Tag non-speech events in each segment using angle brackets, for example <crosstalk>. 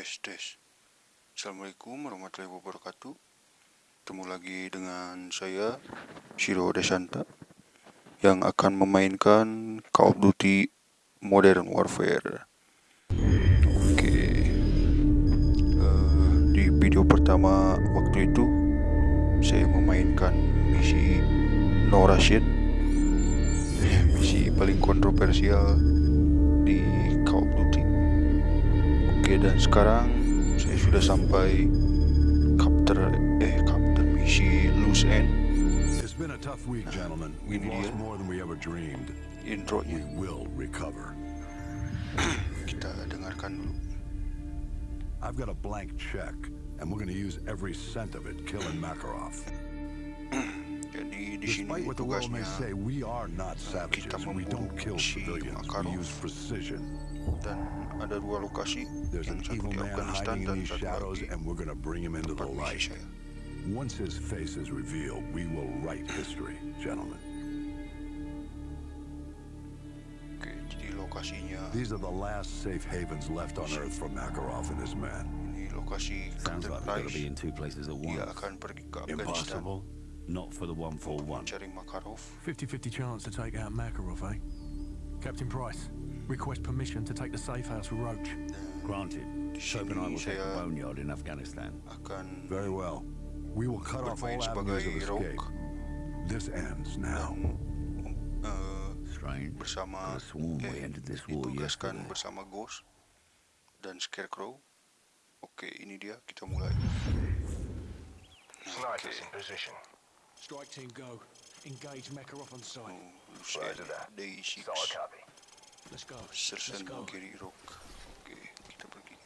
tes tes Assalamualaikum warahmatullahi wabarakatuh. Ketemu lagi dengan saya Shiro Desanta Yang akan memainkan Call of Duty Modern Warfare. Oke. Uh, Di video pertama waktu itu Saya memainkan misi No Russian Misi paling kontroversial dan sekarang saya sudah sampai chapter eh chapter misi loose end It's been a tough week, gentlemen. We've lost more than we ever dreamed. We will recover. <clears throat> kita dengarkan dulu I've got a blank check, and we're going to use every cent of it killing Makarov. <clears throat> jadi di sini Despite what the world may say, we are not savages. We don't kill civilians. We use precision. Dan ada dua lokasi There's yang an satu evil di man Afghanistan hiding in dan satu shadows, lagi and we're going to bring him into the light. Once his face is revealed, we will write history, gentlemen. oke jadi lokasinya These are the last safe havens left on Earth for Makarov and his men. ini lokasi Sounds Captain like we've got to be in two places at dia once. akan pergi ke Afghanistan Impossible. Not for the 141. mencari Makarov 50-50 chance to take out Makarov, eh? Captain Price, request permission to take the safe house with Roach. Granted. di Soap and I will take the boneyard in Afghanistan. Very well. We will cut off all bermain avenues sebagai of escape. This ends now. dan eh, Strange. bersama Could've sworn we eh, ended this war ditugaskan yesterday. bersama Ghost dan Scarecrow. Oke, ini dia kita mulai. Snipers in position. Strike team go. Engage Makarov on site. Lucien Roger that. Day6 Let's go. Let's go. Gary Rock. Oke, kita pergi.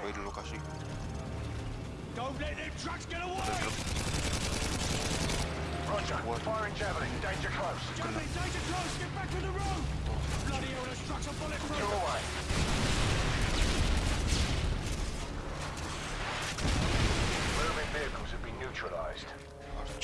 The target. Sampai di lokasi. Don't let them trucks get away! Roger. What? Firing javelin. Danger close. Javelin, danger close! Get back to the road! Bloody hell, those trucks are bulletproof! Two away. Moving vehicles have been neutralized.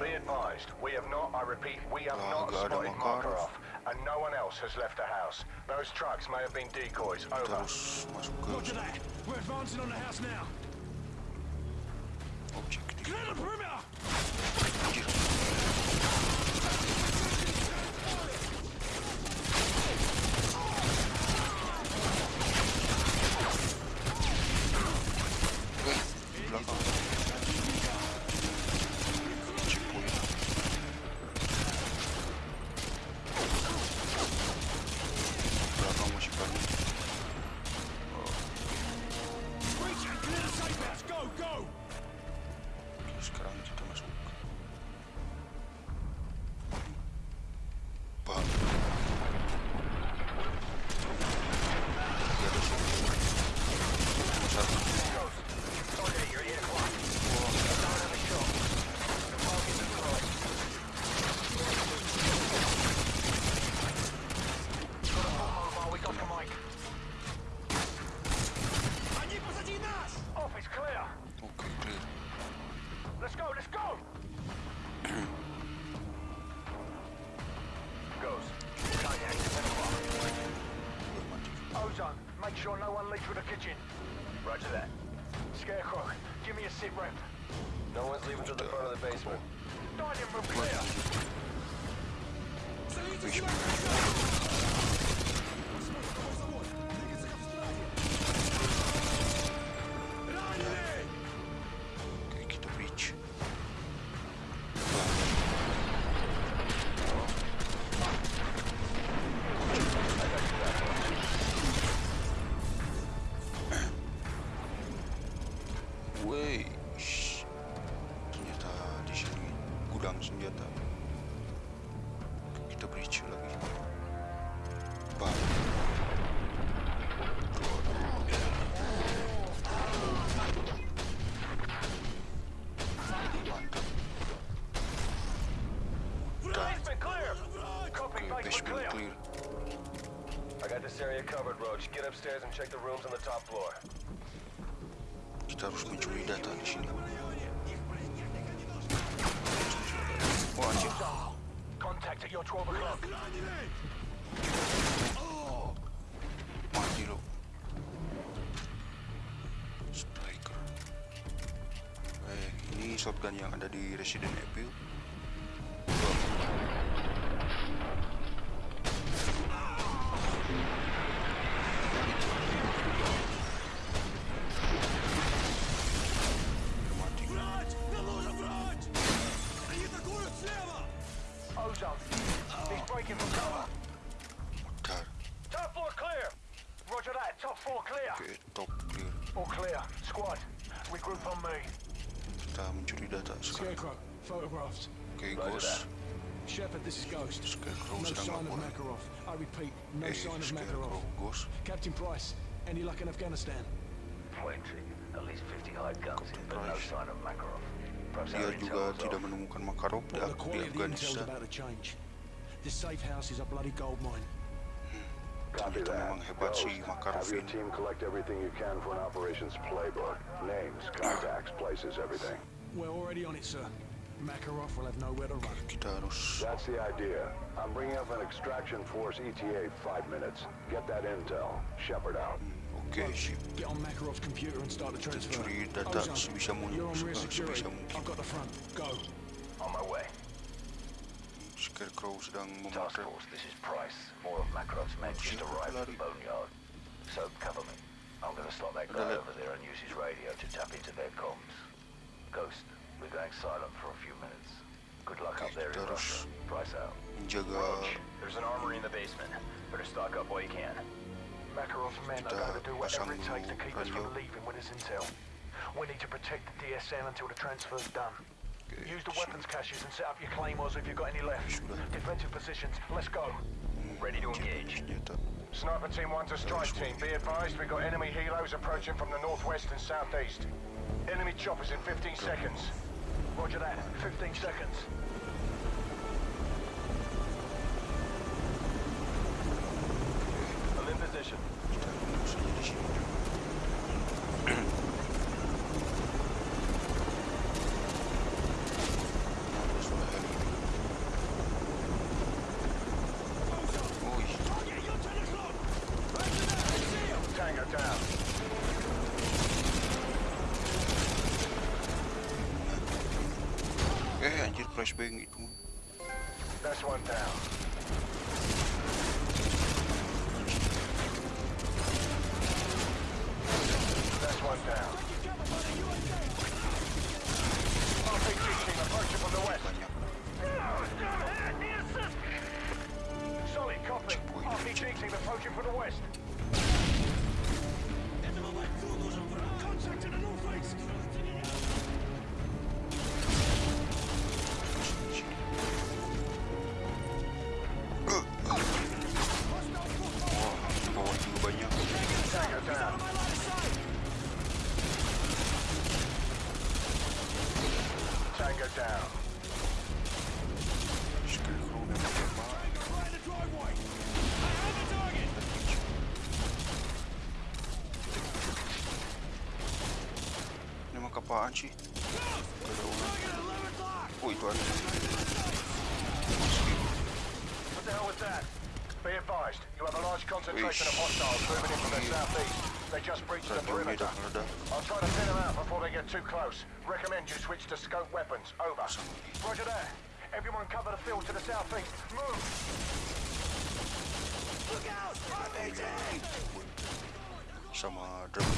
Be advised, we have not, I repeat, we have not nggak ada spotted Makarov. Makarov, and no one else has left the house. Those trucks may have been decoys. Over. Terus masuk ke Roger that! We're advancing on the house now! objektif. Clear the perimeter! Sure no one leaves through the kitchen. Roger that. Scarecrow, give me a sit rep. No one's leaving through the front of the basement. Dining room clear. Oke, upstairs and check the rooms on the top floor. Kita harus mencuri data di sini. Wah, anjir. Contact at your 12 o'clock. Mati lo. Striker. Eh, ini shotgun yang ada di Resident Evil. Shepherd, this is Ghost. No sign of. Makarov. I repeat, no sign of Makarov. Ghost. Captain Price, any luck in Afghanistan? Plenty. At least 50 hide guns but no sign of Makarov. Perhaps Dia our juga intel was tidak off. menemukan Makarov di, the di quality of the intel's Afghanistan. about to change. This safe house is a bloody gold mine. Hmm. Copy Ternyata memang hebat si Makarov Have your team collect everything you can for an operations playbook. Names, contacts, places, everything. We're already on it, sir. Makarov will have nowhere to run. Kita That's the idea. I'm bringing up an extraction force ETA five minutes. Get that intel. Shepherd out. Okay, sip. Get on Makarov's computer and start the transfer. curi data Ozone, sebisa mungkin- You're on rear security. I've got the front. Go. On my way. Scarecrow sedang Task. Force, this is Price. More of Makarov's men just Siapa arrived at the boneyard. So, cover me. I'm gonna slot that guy over there and use his radio to tap into their comms. Ghost, we're going silent for a few minutes. Good luck up there in Kita Russia. harus Price out. menjaga There's an armory in the basement. Better stock up while you can. Makarov's men are going to do whatever it takes to keep us from leaving with this intel. We need to protect the DSM until the transfer's done. Use the weapons caches and set up your claymores if you've got any left. Defensive positions. Let's go. Mm, Ready to engage. Sniper team 1 to strike team. Be advised we've got enemy helos approaching from the northwest and southeast. Enemy choppers in 15 seconds. Roger that. 15 seconds. Flashbang itu. That's one down. That's one down. RPG team approaching from the west. Banyak. Solid copy. RPG team approaching from the west. Wah, Ini mah apaan sih? Gak ada orang. Oh itu ada. What the hell was that? Be advised, you have a large concentration of hostiles moving in from the southeast. They just breached the perimeter. I'll try to thin them out before they get too close. Recommend you switch to scope weapons. Over. Roger that. Everyone cover the field to the southeast. Move! Look out! RPG! sama drum.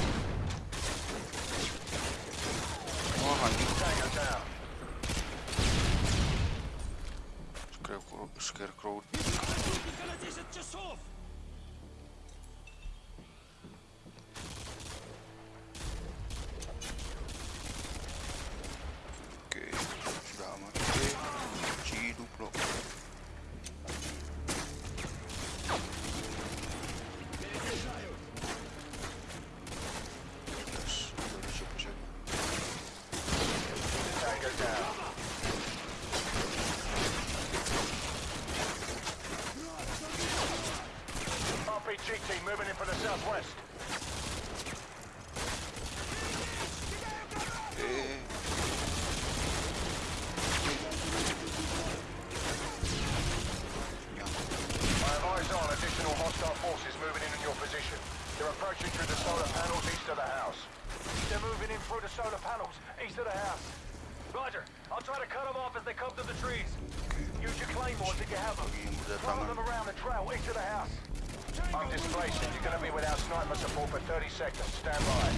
Oh anjing. Tango down. Scarecrow, scarecrow. Gonna dish just off! Oke, sudah aman. Oke, hidup loh. Yes, udah siap-siap. Tango down. RPG team moving in from the southwest. Eh, yang I have eyes on additional hostile forces moving in on your position. They're approaching through the solar panels east of the house. They're moving in through the solar east of the house. Roger. I'll try to cut them off as they come through the trees. Use your claymores if you have them. lagi Follow them around the trail east of the house. I'm displacing. You're going to be without sniper support for 30 seconds. Stand by.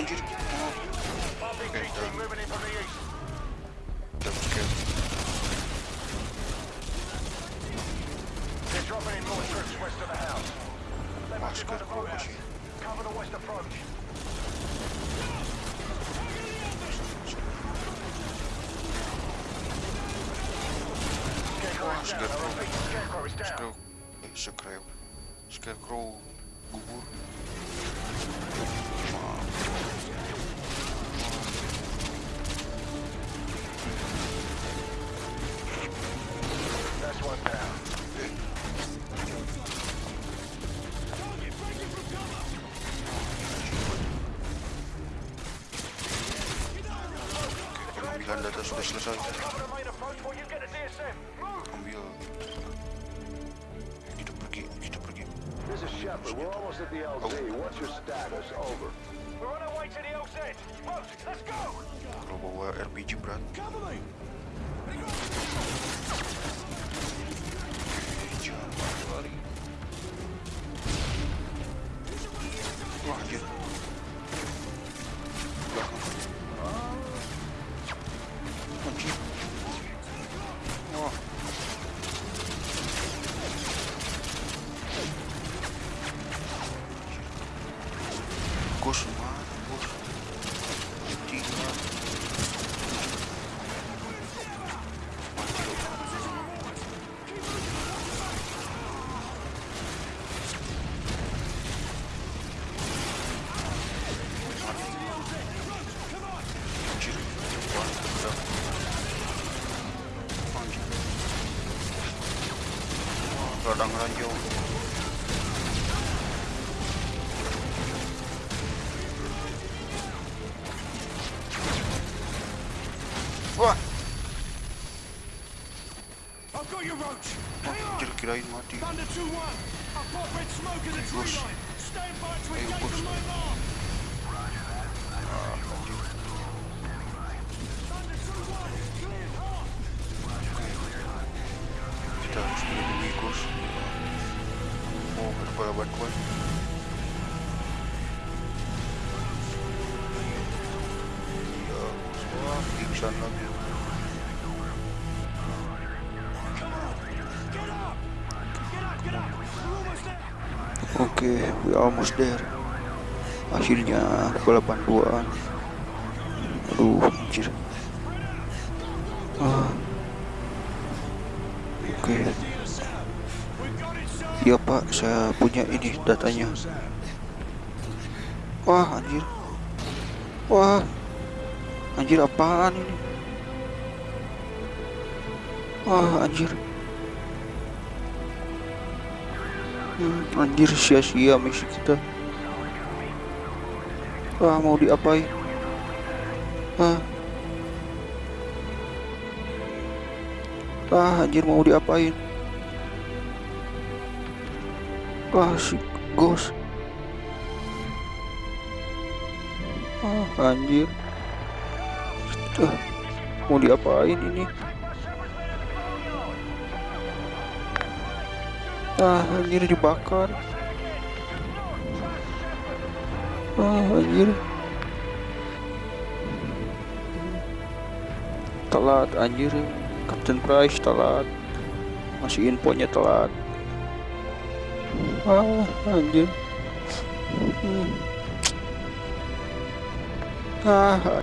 East. double kill. They're dropping in more troops west of the house. They must be by the Masker boathouse. sih. Cover the west approach. Scarecrow is down. I Scarecrow. repeat, Scarecrow is. Scarecrow. Eh, This. We're almost at the LZ. Oh. What's your status? Over. We're on our way to the LZ. Boat, let's go! Kalau uh, bawa RPG berat. Cover me! Anjir kirain mati. Thunder 2-1! I've got red smoke in the tree line! Stand by to engage on my mark! Ah, anjir. Thunder 2-1! Cleared hard! Kita harus melindungi Gus. Oh, ada bala bantuan. Iya, Gus. Wah, pingsan Oke, we almost there. Akhirnya kepala bantuan. Aduh, anjir. Ah. Oke. Iya pak, saya punya ini datanya. Wah anjir. Wah. Anjir apaan ini? Wah anjir. Hmm, anjir sia-sia misi kita. Wah mau diapain? Ah. Ah anjir mau diapain? Wah si ghost. Ah anjir. Ah, mau diapain ini? Ah anjir dibakar. Ah anjir. Telat anjir. Captain Price telat. Masih infonya telat. Ah anjir. Hmm. Ah